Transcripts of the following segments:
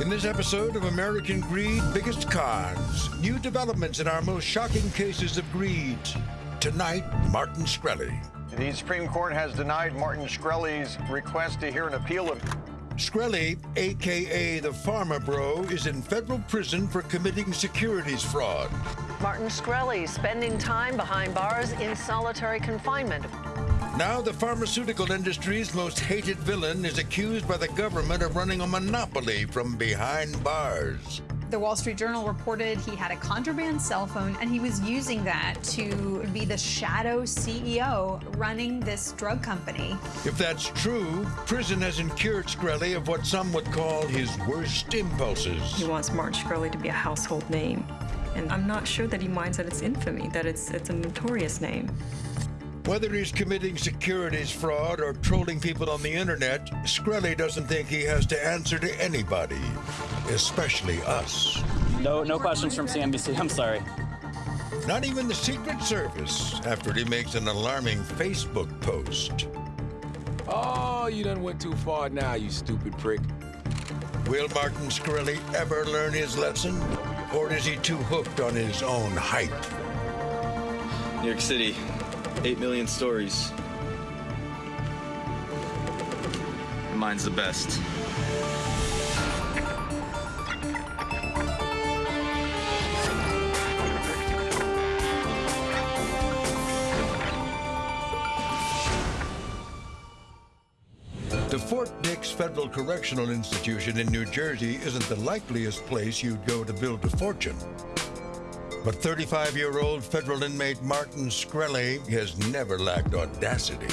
In this episode of American Greed Biggest Cons, new developments in our most shocking cases of greed. Tonight, Martin Shkreli. The Supreme Court has denied Martin Shkreli's request to hear an appeal of. Shkreli, aka the Pharma Bro, is in federal prison for committing securities fraud. Martin Shkreli spending time behind bars in solitary confinement. Now, the pharmaceutical industry's most hated villain is accused by the government of running a monopoly from behind bars. The Wall Street Journal reported he had a contraband cell phone and he was using that to be the shadow CEO running this drug company. If that's true, prison hasn't cured Shkreli of what some would call his worst impulses. He wants Martin Shkreli to be a household name. And I'm not sure that he minds that it's infamy, that it's, it's a notorious name. Whether he's committing securities fraud or trolling people on the internet, Shkreli doesn't think he has to answer to anybody, especially us. No, no questions from CNBC. I'm sorry. Not even the Secret Service, after he makes an alarming Facebook post. Oh, you done went too far now, you stupid prick. Will Martin Shkreli ever learn his lesson? Or is he too hooked on his own hype? New York City, 8 million stories. Mine's the best. The Fort Dix Federal Correctional Institution in New Jersey isn't the likeliest place you'd go to build a fortune. But 35 year old federal inmate Martin Shkreli has never lacked audacity.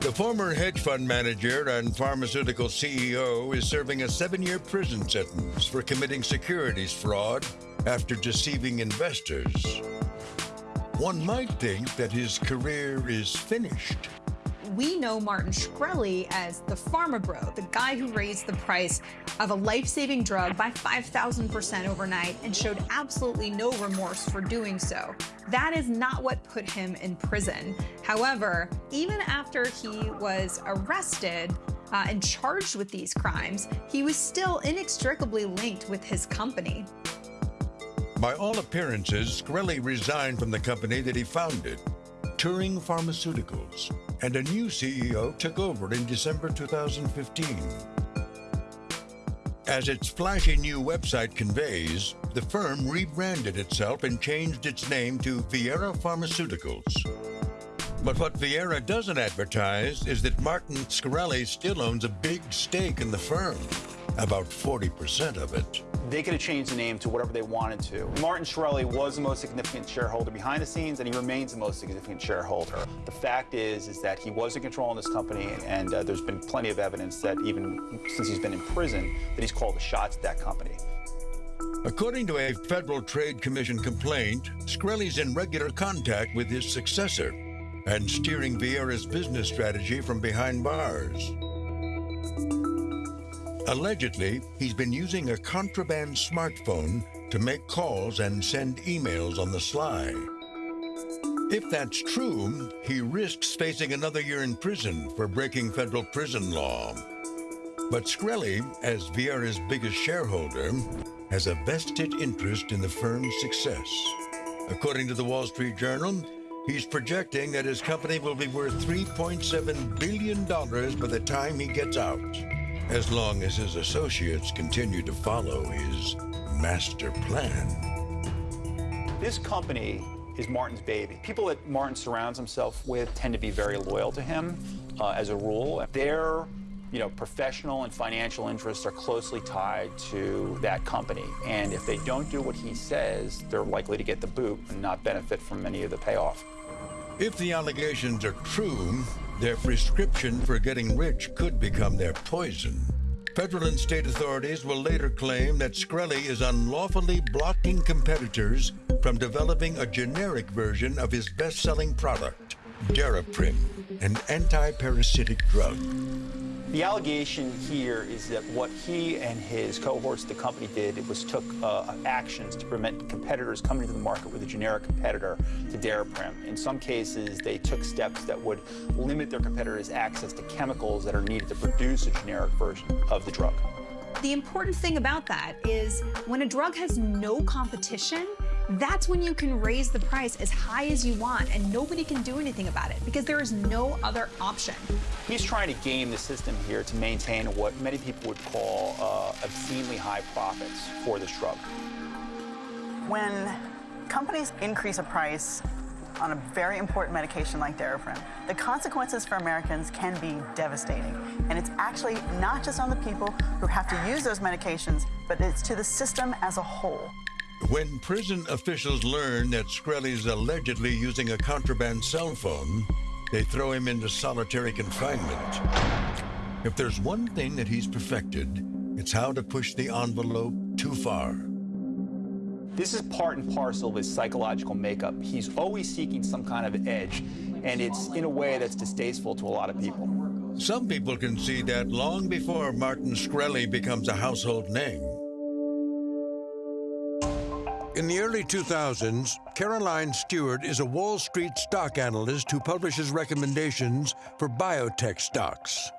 The former hedge fund manager and pharmaceutical CEO is serving a seven year prison sentence for committing securities fraud after deceiving investors. One might think that his career is finished we know Martin Shkreli as the pharma bro, the guy who raised the price of a life-saving drug by 5,000% overnight and showed absolutely no remorse for doing so. That is not what put him in prison. However, even after he was arrested, uh, and charged with these crimes, he was still inextricably linked with his company. By all appearances, Shkreli resigned from the company that he founded, Turing Pharmaceuticals, and a new CEO took over in December 2015. As its flashy new website conveys, the firm rebranded itself and changed its name to Vyera Pharmaceuticals. But what Vyera doesn't advertise is that Martin Shkreli still owns a big stake in the firm, about 40% of it. They could have changed the name to whatever they wanted to. Martin Shkreli was the most significant shareholder behind the scenes, and he remains the most significant shareholder. The fact is, is that he was in control in this company, and uh, there's been plenty of evidence that even since he's been in prison, that he's called the shots at that company. According to a Federal Trade Commission complaint, Shkreli's in regular contact with his successor and steering Vyera's business strategy from behind bars. Allegedly, he's been using a contraband smartphone to make calls and send emails on the sly. If that's true, he risks facing another year in prison for breaking federal prison law. But Shkreli, as Vyera's biggest shareholder, has a vested interest in the firm's success. According to the Wall Street Journal, he's projecting that his company will be worth $3.7 billion by the time he gets out, as long as his associates continue to follow his master plan. This company is Martin's baby. People that Martin surrounds himself with tend to be very loyal to him uh, as a rule. Their you know, professional and financial interests are closely tied to that company. And if they don't do what he says, they're likely to get the boot and not benefit from any of the payoff. If the allegations are true, their prescription for getting rich could become their poison. Federal and state authorities will later claim that Shkreli is unlawfully blocking competitors from developing a generic version of his best-selling product, Daraprim, an anti-parasitic drug. The allegation here is that what he and his cohorts, at the company did, was took uh, actions to prevent competitors coming to the market with a generic competitor to Daraprim. In some cases, they took steps that would limit their competitors' access to chemicals that are needed to produce a generic version of the drug. The important thing about that is when a drug has no competition, that's when you can raise the price as high as you want and nobody can do anything about it because there is no other option. He's trying to game the system here to maintain what many people would call uh, obscenely high profits for this drug. When companies increase a price on a very important medication like Daraprim, the consequences for Americans can be devastating. And it's actually not just on the people who have to use those medications, but it's to the system as a whole. When prison officials learn that Shkreli's allegedly using a contraband cell phone, they throw him into solitary confinement. If there's one thing that he's perfected, it's how to push the envelope too far. This is part and parcel of his psychological makeup. He's always seeking some kind of edge, and it's in a way that's distasteful to a lot of people. Some people can see that long before Martin Shkreli becomes a household name. In the early 2000s, Caroline Stewart is a Wall Street stock analyst who publishes recommendations for biotech stocks.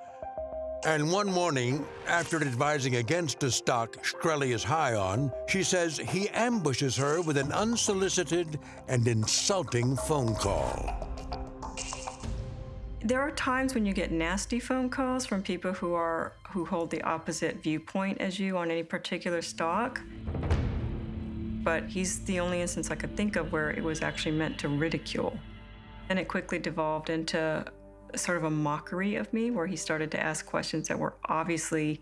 And one morning, after advising against a stock Shkreli is high on, she says he ambushes her with an unsolicited and insulting phone call. There are times when you get nasty phone calls from people who are who hold the opposite viewpoint as you on any particular stock. But he's the only instance I could think of where it was actually meant to ridicule. And it quickly devolved into sort of a mockery of me where he started to ask questions that were obviously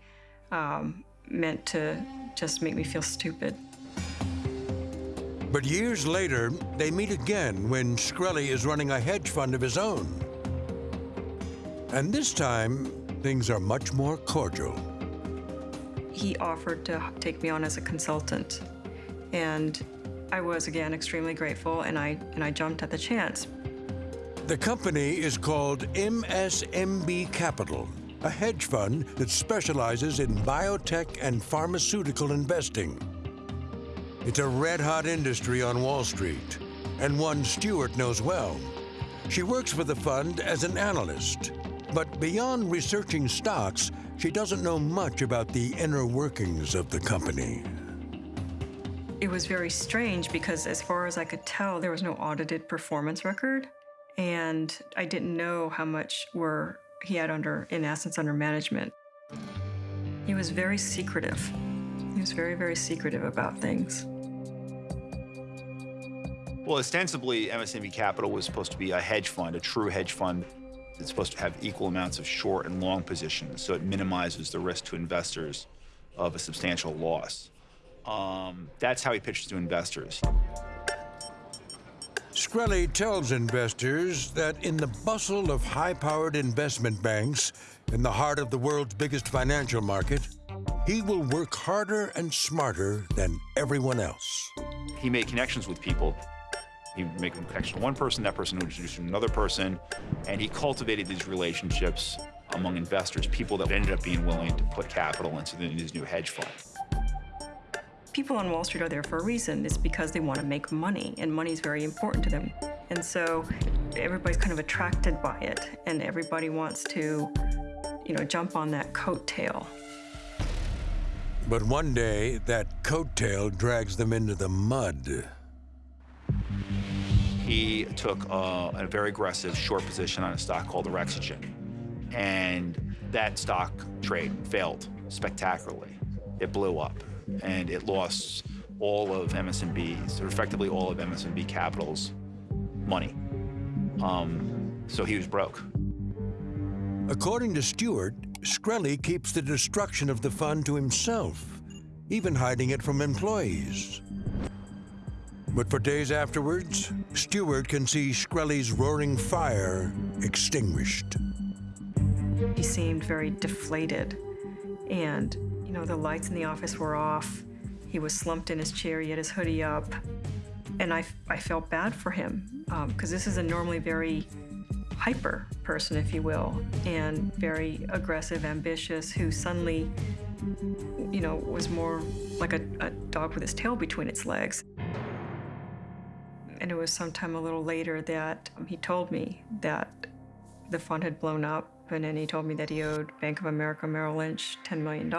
um, meant to just make me feel stupid. But years later, they meet again when Shkreli is running a hedge fund of his own. And this time, things are much more cordial. He offered to take me on as a consultant. And I was again extremely grateful and I and I jumped at the chance. The company is called MSMB Capital, a hedge fund that specializes in biotech and pharmaceutical investing. It's a red hot industry on Wall Street, and one Stewart knows well. She works for the fund as an analyst, but beyond researching stocks, she doesn't know much about the inner workings of the company. It was very strange because, as far as I could tell, there was no audited performance record and I didn't know how much were he had under, in essence, under management. He was very secretive. He was very, very secretive about things. Well, ostensibly, MSMB Capital was supposed to be a hedge fund, a true hedge fund. It's supposed to have equal amounts of short and long positions, so it minimizes the risk to investors of a substantial loss. Um, that's how he pitches to investors. Shkreli tells investors that in the bustle of high-powered investment banks in the heart of the world's biggest financial market, he will work harder and smarter than everyone else. He made connections with people. He would make a connection to one person, that person would introduce to another person, and he cultivated these relationships among investors, people that ended up being willing to put capital into his new hedge fund people on Wall Street are there for a reason. It's because they want to make money, and money is very important to them. And so everybody's kind of attracted by it, and everybody wants to, you know, jump on that coattail. But one day, that coattail drags them into the mud. He took uh, a very aggressive short position on a stock called Orexigen, and that stock trade failed spectacularly. It blew up and it lost all of MSMB's, or effectively all of MSMB Capital's money. Um, so he was broke. According to Stewart, Shkreli keeps the destruction of the fund to himself, even hiding it from employees. But for days afterwards, Stewart can see Shkreli's roaring fire extinguished. He seemed very deflated and you know, the lights in the office were off. He was slumped in his chair, he had his hoodie up. And I, I felt bad for him because um, this is a normally very hyper person, if you will, and very aggressive, ambitious, who suddenly, you know, was more like a, a dog with his tail between its legs. And it was sometime a little later that he told me that the fund had blown up And he told me that he owed Bank of America Merrill Lynch $10 million.